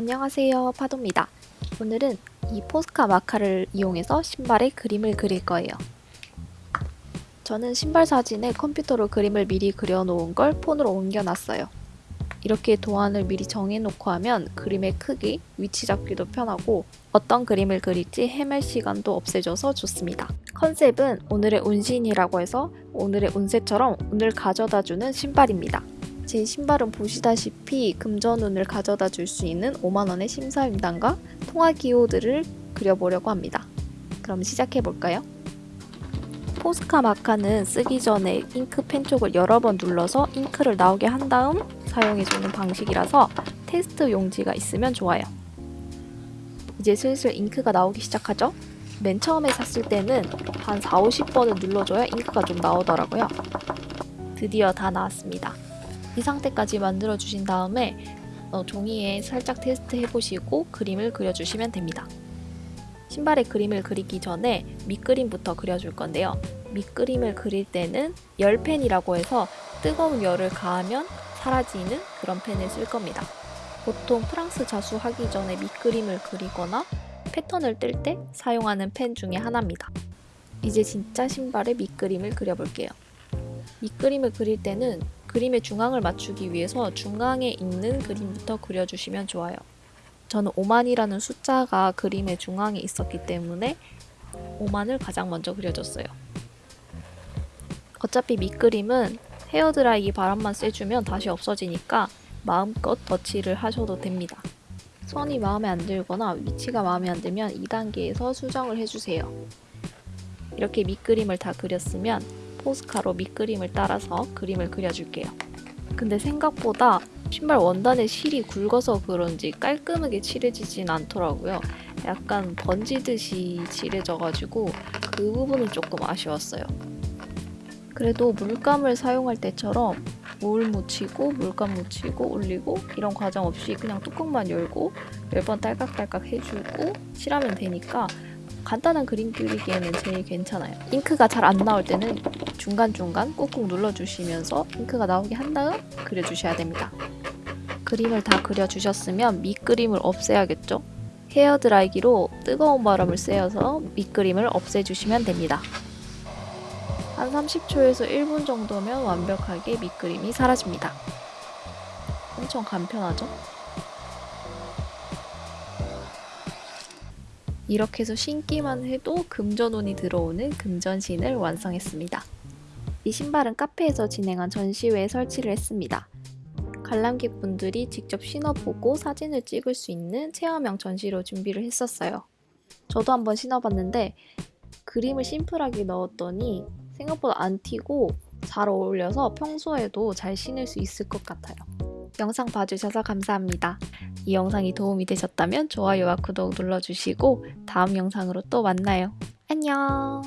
안녕하세요 파도입니다. 오늘은 이 포스카 마카를 이용해서 신발에 그림을 그릴 거예요. 저는 신발 사진에 컴퓨터로 그림을 미리 그려놓은 걸 폰으로 옮겨놨어요. 이렇게 도안을 미리 정해놓고 하면 그림의 크기, 위치 잡기도 편하고 어떤 그림을 그릴지 헤맬 시간도 없애줘서 좋습니다. 컨셉은 오늘의 운신이라고 해서 오늘의 운세처럼 운을 가져다주는 신발입니다 제 신발은 보시다시피 금전운을 가져다 줄 수 있는 5만원의 심사임당과 통화 기호들을 그려보려고 합니다. 그럼 시작해볼까요? 포스카 마카는 쓰기 전에 잉크 펜 쪽을 여러 번 눌러서 잉크를 나오게 한 다음 사용해주는 방식이라서 테스트 용지가 있으면 좋아요. 이제 슬슬 잉크가 나오기 시작하죠? 맨 처음에 샀을 때는 한 4, 50번을 눌러줘야 잉크가 좀 나오더라고요. 드디어 다 나왔습니다. 이 상태까지 만들어 주신 다음에 어, 종이에 살짝 테스트 해 보시고 그림을 그려주시면 됩니다. 신발에 그림을 그리기 전에 밑그림부터 그려줄 건데요. 밑그림을 그릴 때는 열펜이라고 해서 뜨거운 열을 가하면 사라지는 그런 펜을 쓸 겁니다. 보통 프랑스 자수 하기 전에 밑그림을 그리거나 패턴을 뜰 때 사용하는 펜 중에 하나입니다. 이제 진짜 신발의 밑그림을 그려볼게요. 밑그림을 그릴 때는 그림의 중앙을 맞추기 위해서 중앙에 있는 그림부터 그려주시면 좋아요. 저는 5만이라는 숫자가 그림의 중앙에 있었기 때문에 5만을 가장 먼저 그려줬어요. 어차피 밑그림은 헤어드라이기 바람만 쐬주면 다시 없어지니까 마음껏 덧칠을 하셔도 됩니다. 선이 마음에 안 들거나 위치가 마음에 안 들면 2단계에서 수정을 해주세요. 이렇게 밑그림을 다 그렸으면 포스카로 밑그림을 따라서 그림을 그려줄게요. 근데 생각보다 신발 원단의 실이 굵어서 그런지 깔끔하게 칠해지진 않더라고요. 약간 번지듯이 칠해져가지고 그 부분은 조금 아쉬웠어요. 그래도 물감을 사용할 때처럼 물 묻히고 물감 묻히고 올리고 이런 과정 없이 그냥 뚜껑만 열고 몇번 딸깍딸깍 해주고 칠하면 되니까 간단한 그림 그리기에는 제일 괜찮아요. 잉크가 잘 안 나올 때는 중간중간 꾹꾹 눌러주시면서 잉크가 나오게 한 다음 그려주셔야 됩니다. 그림을 다 그려주셨으면 밑그림을 없애야겠죠? 헤어드라이기로 뜨거운 바람을 쐬어서 밑그림을 없애주시면 됩니다. 한 30초에서 1분 정도면 완벽하게 밑그림이 사라집니다. 엄청 간편하죠? 이렇게 해서 신기만 해도 금전운이 들어오는 금전신을 완성했습니다. 이 신발은 카페에서 진행한 전시회에 설치를 했습니다. 관람객분들이 직접 신어보고 사진을 찍을 수 있는 체험형 전시로 준비를 했었어요. 저도 한번 신어봤는데 그림을 심플하게 넣었더니 생각보다 안 튀고 잘 어울려서 평소에도 잘 신을 수 있을 것 같아요. 영상 봐주셔서 감사합니다. 이 영상이 도움이 되셨다면 좋아요와 구독 눌러주시고 다음 영상으로 또 만나요. 안녕